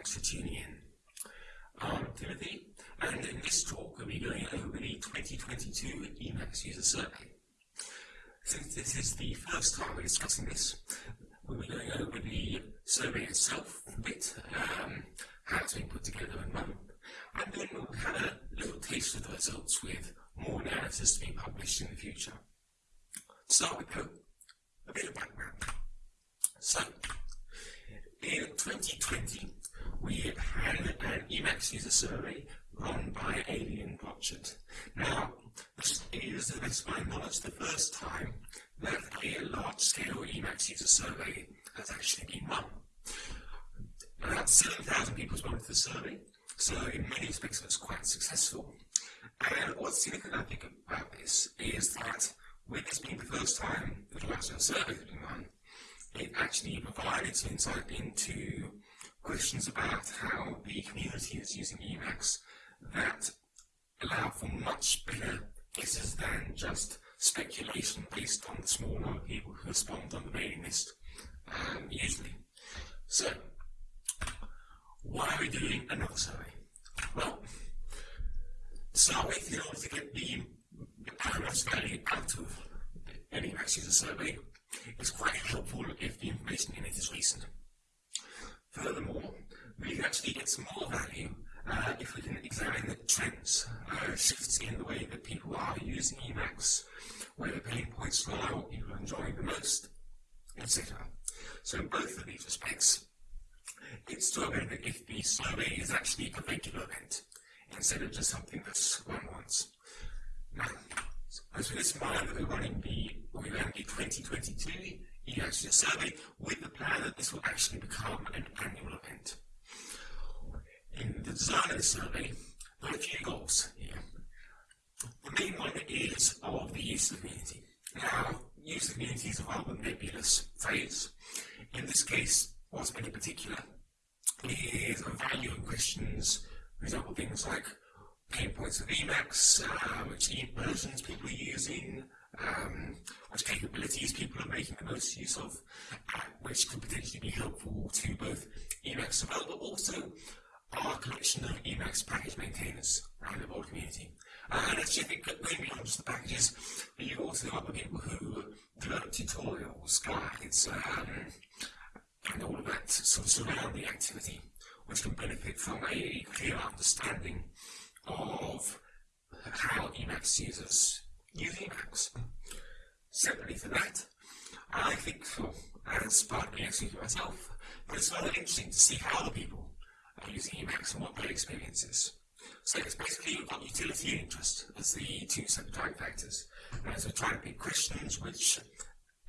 Thanks for tuning in. I'm Timothy, and in this talk we'll be going over the 2022 Emacs User Survey. Since this is the first time we're discussing this, we'll be going over the survey itself a bit, um, how it's been put together and run, and then we'll have a little taste of the results with more analysis to be published in the future. To start with a bit of background. So, in 2020, we had an Emacs user survey run by Adrien Brochard. Now, this is, the my knowledge, the first time that a large-scale Emacs user survey has actually been run. About 7,000 people responded to the survey, so in many respects it was quite successful. And what's significant, I think, about this is that with this being the first time that a large-scale survey has been run, it actually provided some insight into questions about how the community is using Emacs that allow for much better guesses than just speculation based on the small number of people who respond on the mailing list um, usually. So, why are we doing another survey? Well, to start with, in order to get the, the most value out of any Emacs user survey, it's quite helpful if the information in it is recent. Furthermore, we can actually get some more value uh, if we can examine the trends, uh, shifts in the way that people are using Emacs, where the pain points lie, what people are enjoying the most, etc. So in both of these respects, it's to our benefit if the survey is actually a regular event, instead of just something that's run once. Now, as with this mind that we're running the, we ran the 2022 EASA survey with the plan that this will actually become an annual event. In the design of the survey, there are a few goals here. The main one is of the user community. Now, user community is a rather nebulous phrase. In this case, what's been in particular is a value in questions, for example, things like pain points of Emacs, uh, which versions people are using, um, which capabilities people are making the most use of, uh, which could potentially be helpful to both Emacs developers, but also our collection of Emacs package maintainers around the world community. Uh, and actually, I think that going beyond just the packages, but you also have the people who develop tutorials, guides, um, and all of that sort of surrounding activity, which can benefit from a clear understanding of how Emacs users use Emacs. Separately for that, I think, well, as part of Emacs user myself, but it's rather interesting to see how the people are using Emacs and what their experience is. So it's basically you've utility and interest as the two driving factors. And so trying to pick questions which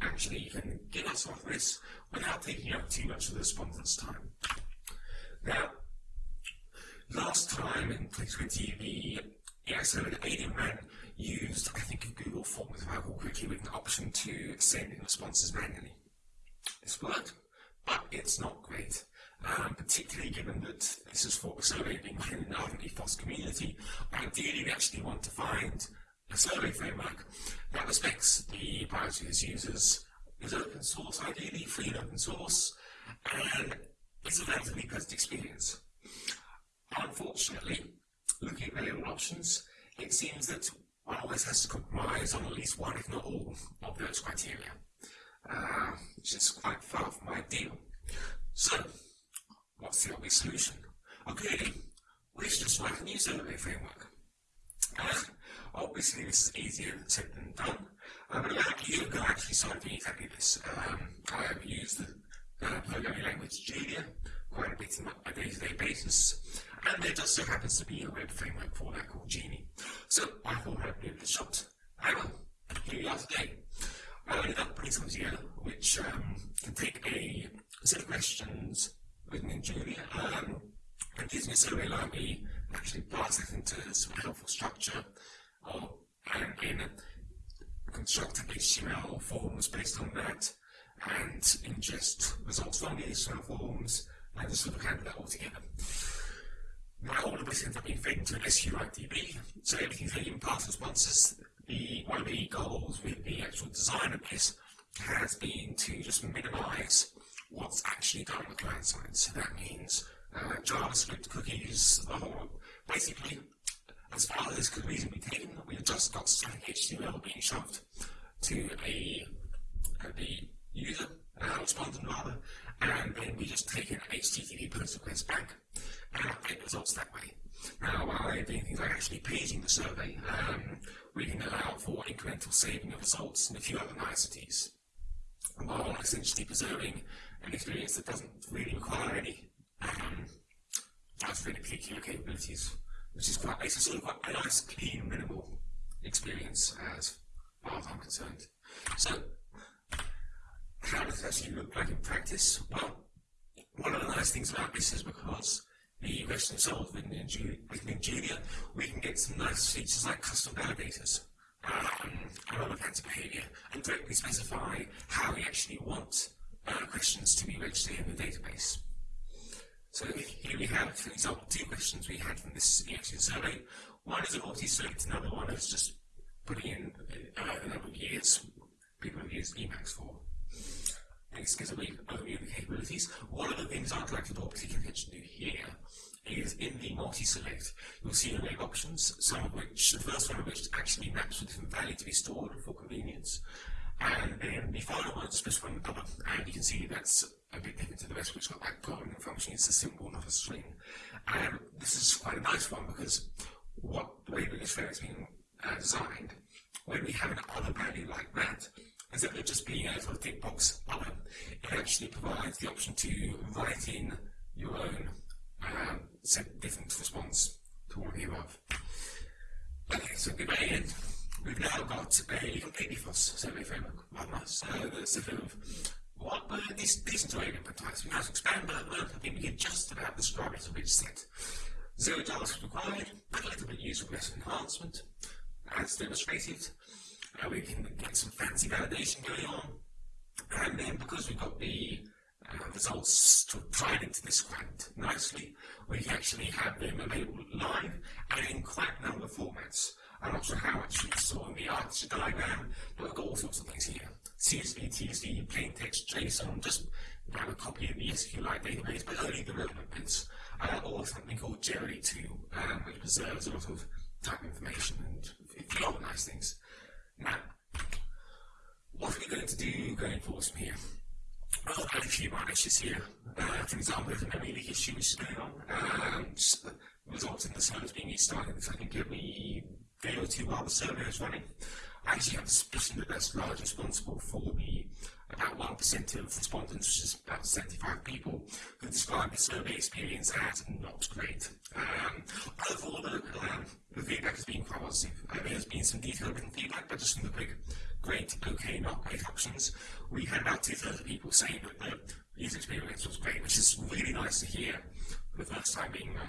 actually can get us off this without taking up too much of the respondent's time. Now, Last time in 2020, the EXO and Alien Man used, I think, a Google Forms, if I correctly, with an option to send in responses manually. It's worked, but it's not great. Um, particularly given that this is for a survey being run in an ethos community, ideally we actually want to find a survey framework that respects the privacy of its users, is open source ideally, free and open source, and is a relatively pleasant experience. Unfortunately, looking at available options, it seems that always has to compromise on at least one, if not all, of those criteria, uh, which is quite far from ideal. So, what's the obvious solution? Okay, we should just write a new survey framework. Uh, obviously, this is easier said than done, uh, but year ago, I actually doing exactly this. Um, I have used the uh, programming language Julia quite a bit on a day-to-day basis, and there just so happens to be a web framework for that called Genie. So I thought I'd give it a shot. Hang on, here we are today. I ended up putting something together which um, can take a set of questions written in Julia um, and gives me a survey library, actually parse it into some helpful structure, or, and then construct HTML forms based on that, and ingest results from the HTML forms, and just sort of handle that all together. Now all of this ends up being fed into an SQLDB, so everything's getting past responses. The, one of the goals with the actual design of this has been to just minimize what's actually done on the client side. So that means uh, JavaScript cookies, or basically, as far as could reasonably be taken, we've just got static HTML being shoved to a, the user, uh, respondent rather, and then we just take an HTTP post request back and results that way. Now, while doing things like actually paging the survey, um, we can allow for incremental saving of results and a few other niceties, while essentially preserving an experience that doesn't really require any um, really particular capabilities, which is quite, it's a sort of quite a nice, clean, minimal experience as far as I'm concerned. So, how does it actually look like in practice? Well, one of the nice things about this is because the question solved within, within Julia, we can get some nice features like custom validators um, and other kinds of behavior and directly specify how we actually want uh, questions to be registered in the database. So here we have, for example, two questions we had from this EXN survey. One is a multi-select, another one is just putting in uh, the number of years people have used Emacs for. Next gives a brief overview the capabilities. One of the things I'd like to draw particular attention to here is in the multi-select, you'll see array of options, some of which, the first one of which actually maps with different value to be stored for convenience. And then the final one is just one other, and you can see that's a bit different to the rest, which got that government function, it's a symbol, not a string. And this is quite a nice one because what the way that this has been uh, designed, when we have an other value like that, instead of just being a sort of tick box other, it actually provides the option to write in your own um, set different response to all of the above. Okay, so We've now got a completely false survey framework. One nice. That's a bit of what uh, these decent of input types. We to expand, but I think we can just about describe it a bit set. Zero JavaScript required, but a little bit user request enhancement, as demonstrated. Uh, we can get some fancy validation going on. And then because we've got the uh, results to tied into this quite nicely, we can actually have them available live and in quite a number of formats. I'm not sure how much you saw in the architecture diagram, but we've got all sorts of things here. CSV, TSV, plain text, JSON, just grab a copy of the SQLite database, but only the relevant bits, uh, or something called JLD2, um, which preserves a lot of type information and a few other nice things. What are we going to do going forward from here? Well, I've had a few minor issues here. Uh, for example, there's a memory leak issue which is going on, um, results in the servers being restarted, I think every day or two while the server is running. I actually have a suspicion that that's largely responsible for the about 1% of respondents, which is about 75 people, who described the survey experience as not great. Um, overall, the, um, the feedback has been quite positive. There has been some detailed written feedback, but just from the quick great, okay, not great options, we had about two-thirds of people saying that the user experience was great, which is really nice to hear for the first time being um,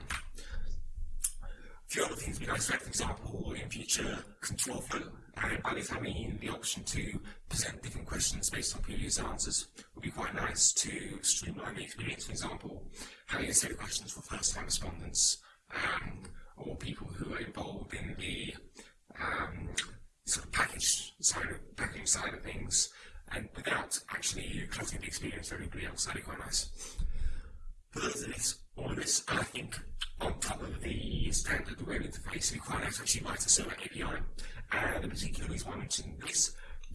few other things we'd nice, for example, in future control flow, and by this I mean the option to present different questions based on previous answers would be quite nice to streamline the experience, for example, having a set of questions for first-time respondents um, or people who are involved in the um, sort of package side of, packaging side of things, and without actually cluttering the experience for everybody else, that'd be quite nice. For those of this, all of this, I think on top of the standard web interface, we quite actually write a server API. And the particular reason why I mentioned this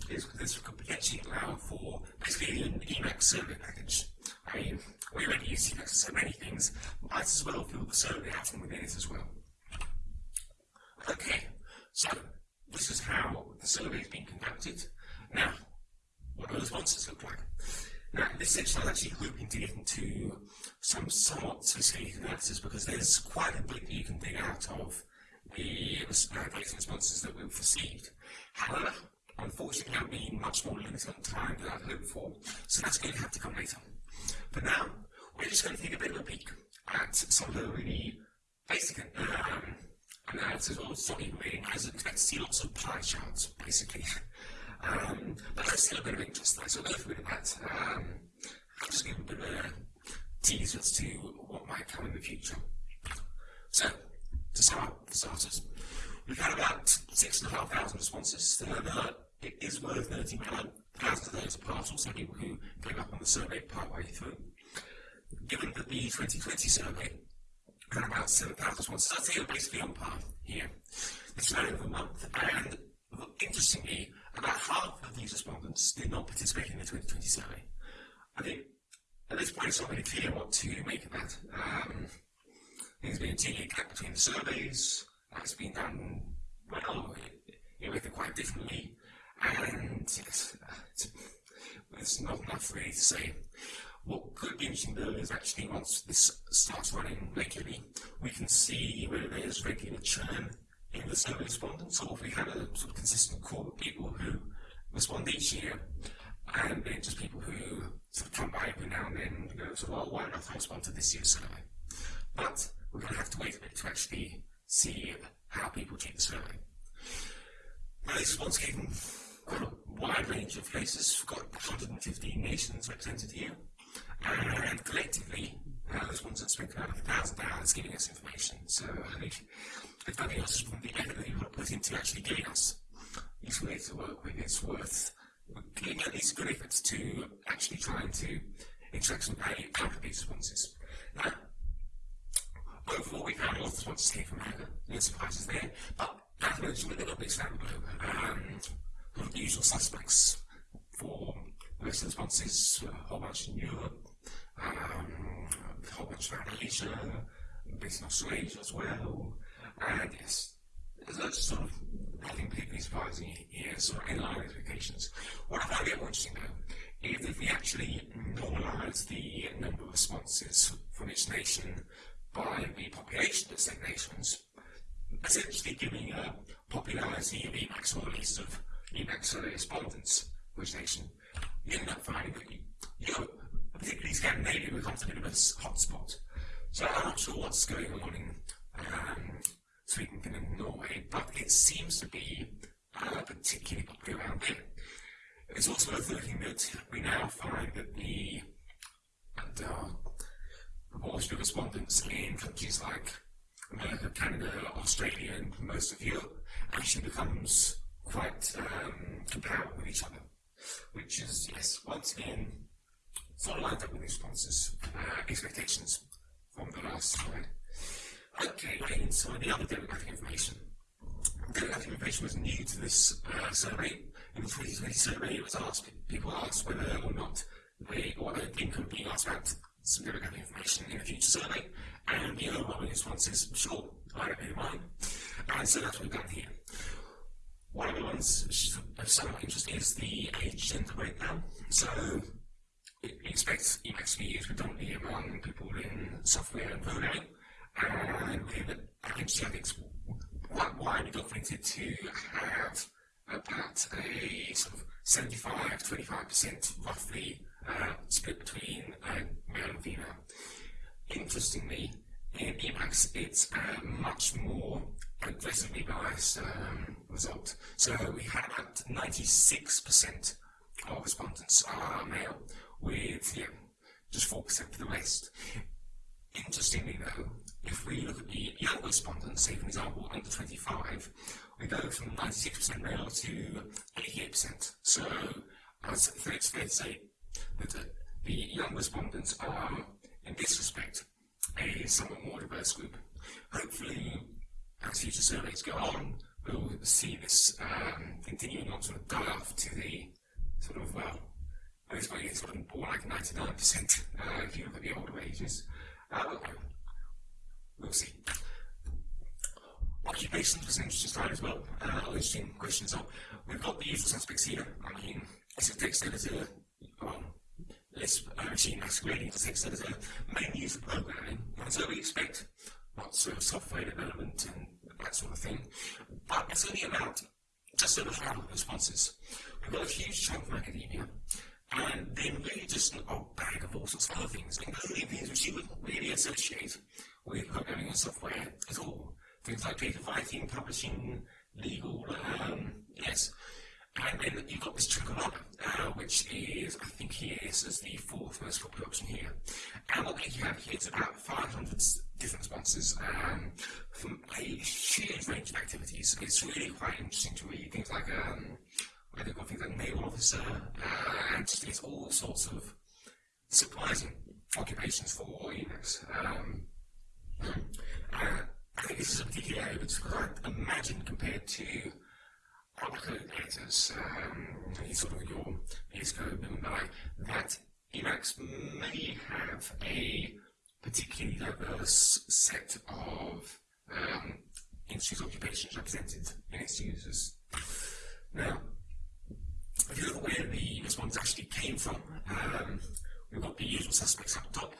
is this could potentially allow for basically an Emacs server package. I mean, we already use Emacs for so many things, might as well fill the server out from within it as well. Okay, so this is how the survey is being conducted. Now, what do the responses look like? Now, this section is actually hoping to get into some somewhat sophisticated analysis because there's quite a bit that you can dig out of the uh, responses that we've received. However, unfortunately, that will be much more limited on time than I'd hoped for, so that's going to have to come later. But now, we're just going to take a bit of a peek at some of the really basic um, analysis or study reading. I expect to see lots of pie charts, basically. Um, but there's still a bit of interest so go through that. Um, I'll just give a bit of a tease as to what might come in the future. So, to up, for starters, we've had about 6,500 responses. Uh, it is worth noting that thousands of those are partial, so people who came up on the survey partway through. given that the 2020 survey had about 7,000 responses, I'd say we're basically on par here. It's only over a month, and interestingly, about half of these respondents did not participate in the 2020 survey. I think at this point it's not really clear what to make of that. Um, there's been a gap between the surveys, that's been done well, it quite differently, and yes, uh, there's not enough really to say. What could be interesting though is actually once this starts running regularly, we can see whether there's regular churn in the survey respondents, or if we have a sort of consistent core of people who respond each year, and then just people who sort of come by every now and then and go, so, well, why not respond to this year's survey? But we're going to have to wait a bit to actually see how people take the survey. Now, this response came quite a wide range of places. We've got 115 nations represented here. And collectively, uh, this one's spent about a thousand hours giving us information. So I think if nothing else from the effort that you want to put into actually getting us useful data to work with, it's worth giving at least good efforts to actually trying to extract some value out of these responses. Now, overall, we found a lot of responses came from Africa. No surprises there, but as mentioned, a little bit the globe. Um, the usual suspects for most responses, a whole bunch in Europe, um, a whole bunch around Asia, a bit in Australasia as well, and yes, there's lots of sort of nothing particularly surprising here, sort of in line expectations. What I find a bit interesting though, if we actually normalise the number of responses from each nation by the population of said nations, essentially giving a popularity of or at least of respondents for each nation, you end up finding that you know, particularly Scandinavia becomes a bit of a hotspot. So I'm not sure what's going on in um, Sweden, Finland, and Norway, but it seems to be uh, particularly popular around there. It's also worth noting that we now find that the uh, proportion of respondents in countries like America, Canada, Australia, and most of Europe actually becomes quite um, comparable with each other which is, yes, once again, sort of lined up with responses, uh, expectations from the last slide. Okay, and so the other demographic information. Demographic information was new to this uh, survey. In the 2020 survey, it was asked, people asked whether or not they, or they think of being asked about some demographic information in a future survey, and the overwhelming response is, sure, I don't mind. And so that's what we've done here. One of the ones which is of somewhat interesting is the age gender breakdown. So it expects Emacs to be used predominantly among people in software and programming, and with I think it's quite widely documented to have about a sort of 75 25% roughly uh, split between uh, male and female. Interestingly, in Emacs, it's a much more aggressively biased um, result. So we had about 96% of respondents are male, with yeah, just 4% for the rest. Interestingly though, if we look at the young respondents, say for example under 25, we go from 96% male to 88%. So it's fair to say that the young respondents are, in this respect, a somewhat more diverse group. Hopefully, as future surveys go on, we'll see this um, continuing on sort of die off to the sort of, well, I guess maybe sort of more like 99% uh, if you look at the older ages. Uh, we'll, see. Occupations was an interesting slide as well. Uh, interesting questions. So we've got the usual suspects here. I mean, it's a text editor, well, less uh, machine masquerading as text editor, mainly used for programming. And so we expect lots of software development and that sort of thing. But it's only about just over half of responses. We've got a huge chunk of academia, and then really just an old bag of all sorts of other things, including things which you wouldn't really associate with programming and software at all. Things like data writing, publishing, legal, um, yes. And then you've got this Tricolor, uh, which is, I think here is as the fourth most popular option here. And what you have here is about 500 different sponsors um, from a huge range of activities. It's really quite interesting to read things like um, where they've got things like naval officer, uh, and just it's all sorts of surprising occupations for Emacs. Um, uh, I think this is a particular area which I imagine compared to editors, um, sort of your Xcode and that Emacs may have a particularly diverse set of um, industries occupations represented in its users. Now, if you look at where the response actually came from, um, we've got the usual suspects up top.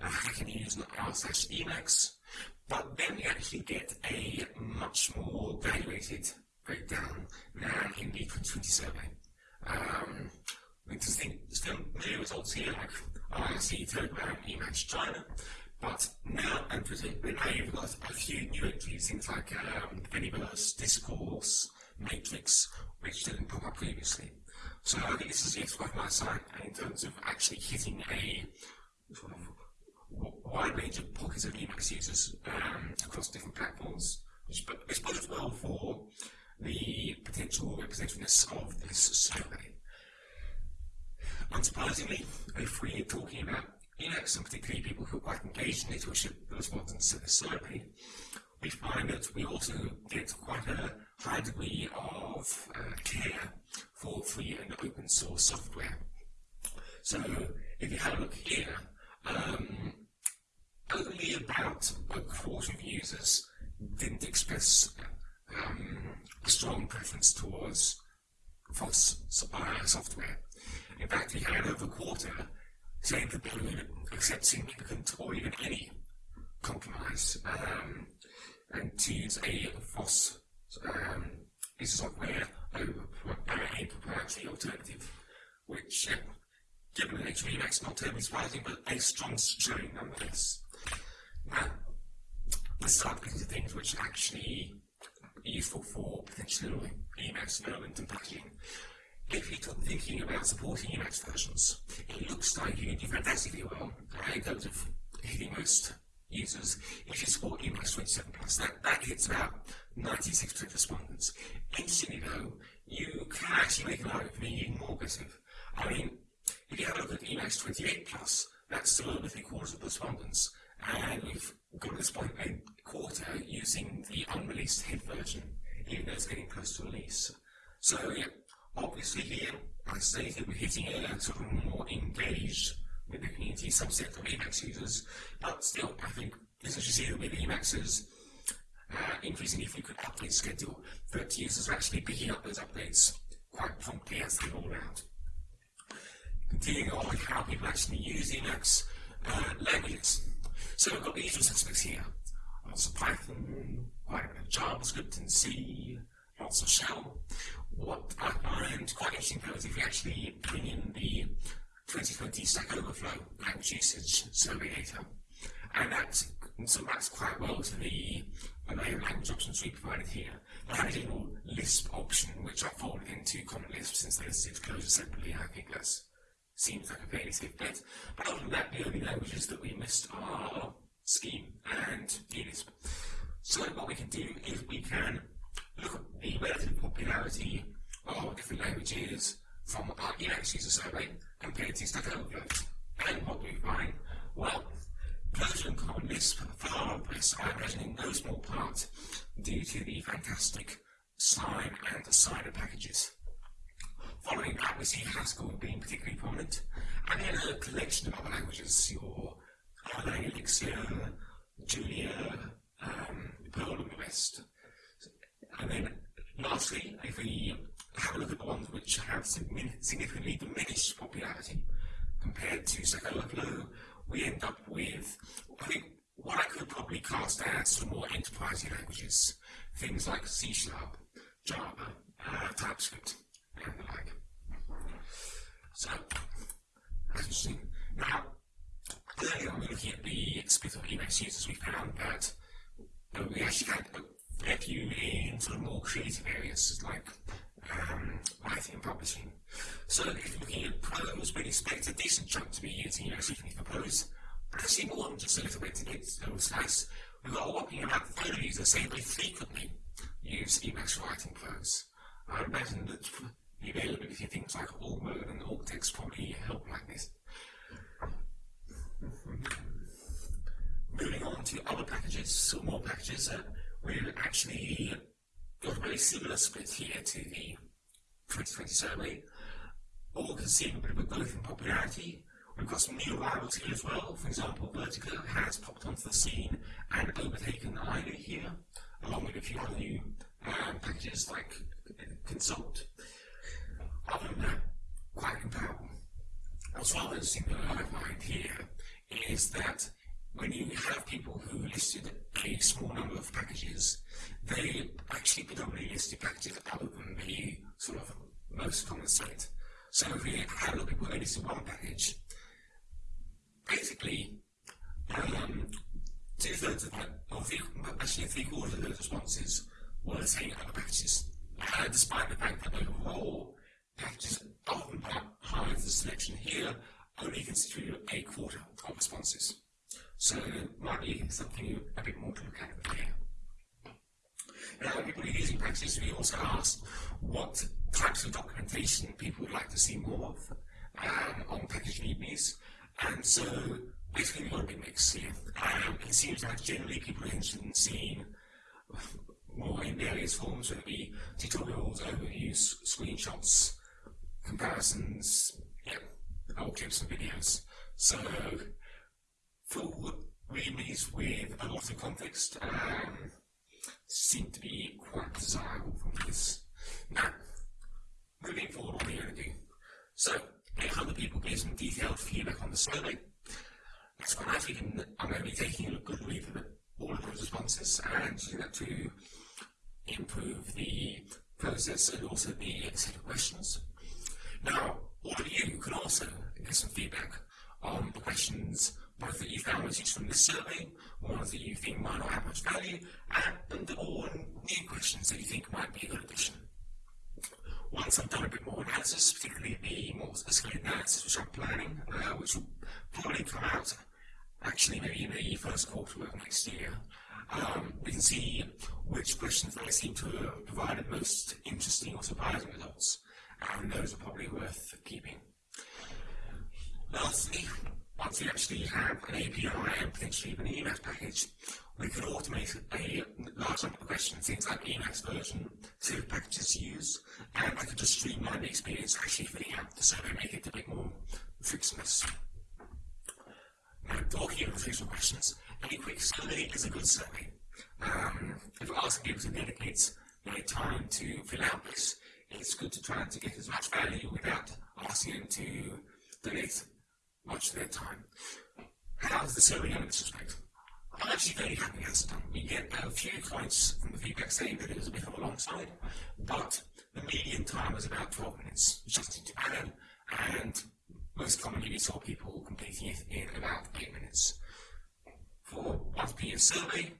Uh, can use r slash Emacs, but then we actually get a much more evaluated breakdown than in the 2020 survey. Um, interesting, familiar results here, like IRC, Telegram, Emacs China, but now and particularly now you've got a few new entries, things like um, Anyverse, Discourse, Matrix, which didn't pop up previously. So I think this is yet quite my side in terms of actually hitting a sort of wide range of pockets of Emacs users um, across different platforms, which, which bodes well for the potential representativeness of this survey. Unsurprisingly, if we're talking about Emacs, and particularly people who are quite engaged in it, who should the respondents to the survey, we find that we also get quite a high degree of uh, care for free and open source software. So if you have a look here, um, only about a quarter of users didn't express um, a strong preference towards FOSS software. In fact, we had over a quarter saying that they would accept significant or even any compromise um, and to use a FOSS um, software over a proprietary alternative, which, uh, given nature of Emacs, not terribly surprising, but a strong showing nonetheless. Now, let's start getting to things which actually useful for potentially Emacs development and packaging. If you're thinking about supporting Emacs versions, it looks like you can do fantastically well in terms of hitting most users if you support Emacs 27 Plus. That, that hits about 96% of respondents. Interestingly though, you can actually make an argument for being even more aggressive. I mean, if you have a look at Emacs 28 Plus, that's still over three quarters of the respondents and we've got to this point a quarter using the unreleased head version, even though it's getting close to release. So yeah, obviously here, I stated we're hitting a sort of more engaged with the community subset of Emacs users, but still, I think is you see with Emacs's uh, increasingly frequent update schedule, that users are actually picking up those updates quite promptly as they roll out. Continuing on with how people actually use Emacs uh, languages. So we've got the usual suspects here. Lots of Python, quite a bit of JavaScript and C, lots of shell. What I find quite interesting though is if you actually bring in the 2020 Stack Overflow language usage survey data, and that so maps quite well to the array of language options we provided here. The original Lisp option, which I folded into Common Lisp since they're listed Clojure separately, I think that's seems like a fairly safe bet. But other than that, the only languages that we missed are Scheme and Unisp. So what we can do is we can look at the relative popularity of different languages from our Emacs user survey compared to Stack Overflow. And what do we find? Well, Clojure and Common Lisp far outpace, I imagine in no small part, due to the fantastic Sine and Assigner packages. Following that, we see Haskell being particularly prominent, and then a collection of other languages, your Erlang, Elixir, Julia, um, Perl, and the rest. And then, lastly, if we have a look at the ones which have significantly diminished popularity compared to Overflow, we end up with, I think, what I could probably cast as some more enterprise languages, things like C Sharp, Java, uh, TypeScript. So, as you see, now, earlier on looking at the split of Emacs users, we found that uh, we actually had a fair few in sort of more creative areas like um, writing and publishing. So if you're looking at prose, we'd expect a decent chunk to be using Emacs even for prose, but actually more than just a little bit to get those slice. We've got a whopping about third of users saying they frequently use Emacs for writing prose. I imagine that the availability of things like Org mode and AUCTeX probably help like this. Moving on to other packages, or more packages, uh, we've actually got a very similar split here to the 2020 survey. All can see a bit of a growth in popularity. We've got some new arrivals here as well. For example, Vertico has popped onto the scene and overtaken Ivy here, along with a few other new um, packages like Consult. Other than that, quite comparable. What's rather interesting that I find here is that when you have people who listed a small number of packages, they actually predominantly listed packages other than the sort of most common set. So if we had a lot of people who listed one package, basically um, two thirds of that, or three, actually three quarters of those responses were saying other packages, uh, despite the fact that overall packages other than that the selection here only constitute a quarter of responses. So might be something a bit more to look at there. Now, people using Praxis, we also asked what types of documentation people would like to see more of um, on package readmes. And so basically we've got a big mix here. Um, it seems like generally people are interested in seeing more in various forms, whether it be tutorials, overviews, screenshots, comparisons, old clips and videos. So full readmes with a lot of context um, seem to be quite desirable from this. Now, moving forward, what are we going to do? So, 800 people gave some detailed feedback on the survey. That's quite nice. I'm going to be taking a good read of all of those responses and using that to improve the process and also the set of questions. Now, all of you can also give some feedback on the questions both that you found was useful from this survey, ones that you think might not have much value, and or new questions that you think might be a good addition. Once I've done a bit more analysis, particularly the more sophisticated analysis which I'm planning, uh, which will probably come out actually maybe in the first quarter of next year, um, we can see which questions they seem to have provided most interesting or surprising results, and those are probably worth keeping. Lastly, once we actually have an API and potentially even an Emacs package, we could automate a large number of questions, things like Emacs version, of packages to use, and I could just streamline the experience actually filling out the survey, make it a bit more frictionless. Now, talking about frictional questions, any quick survey is a good survey. Um, if asking people to dedicate their time to fill out this, it's good to try to get as much value without asking them to donate much of their time. How's the survey going in this respect? I'm actually very happy as done. We get a few comments from the feedback saying that it was a bit of a long side, but the median time was about 12 minutes, seem too bad, and most commonly we saw people completing it in about 8 minutes. For one to survey,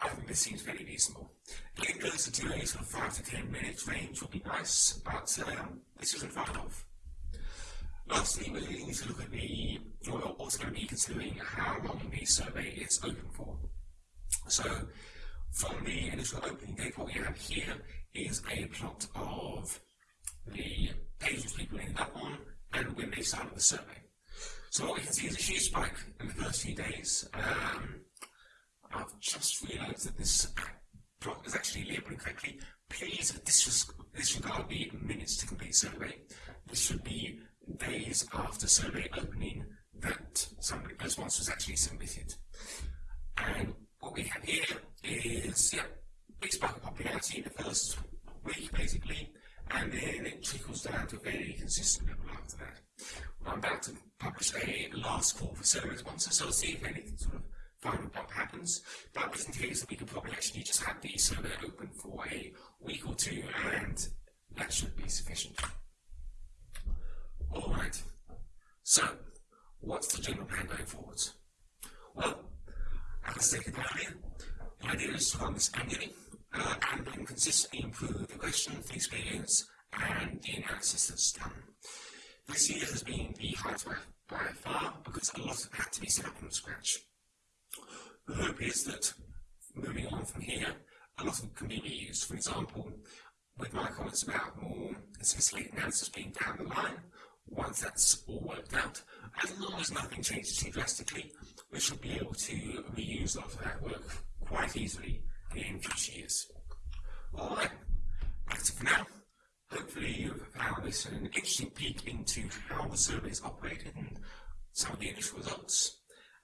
I think this seems very reasonable. Getting closer to sort of 5 to 10 minutes range would be nice, but um, this isn't far off. Lastly, we need to look at the, we're also going to be considering how long the survey is open for. So, from the initial opening date, what we have here is a plot of the pages people ended up on and when they started the survey. So what we can see is a huge spike in the first few days. Um, I've just realised that this uh, plot is actually labelled incorrectly. Please disregard the minutes to complete survey. This should be days after survey opening that some response was actually submitted. And what we have here is, yeah, big spike of popularity in the first week, basically, and then it trickles down to a very consistent level after that. I'm about to publish a last call for survey responses, so I'll see if anything sort of final bump happens. But just in case that we could probably actually just have the server open for a week or two, and that should be sufficient. All right. So, what's the general plan going forwards? Well, as I stated earlier, the idea is to run this annually uh, and then consistently improve the questions, the experience, and the analysis that's done. This year has been the hardest by, by far because a lot of it had to be set up from scratch. The hope is that moving on from here, a lot of it can be reused. For example, with my comments about more sophisticated analysis being down the line, once that's all worked out, as long as nothing changes too drastically, we should be able to reuse a lot of that work quite easily in future years. Alright, that's it for now. Hopefully you've found this an interesting peek into how the survey is operated and some of the initial results.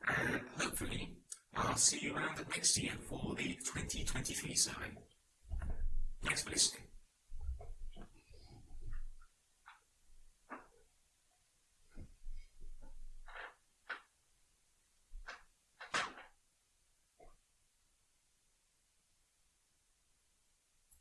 And hopefully I'll see you around next year for the 2023 survey. Thanks for listening.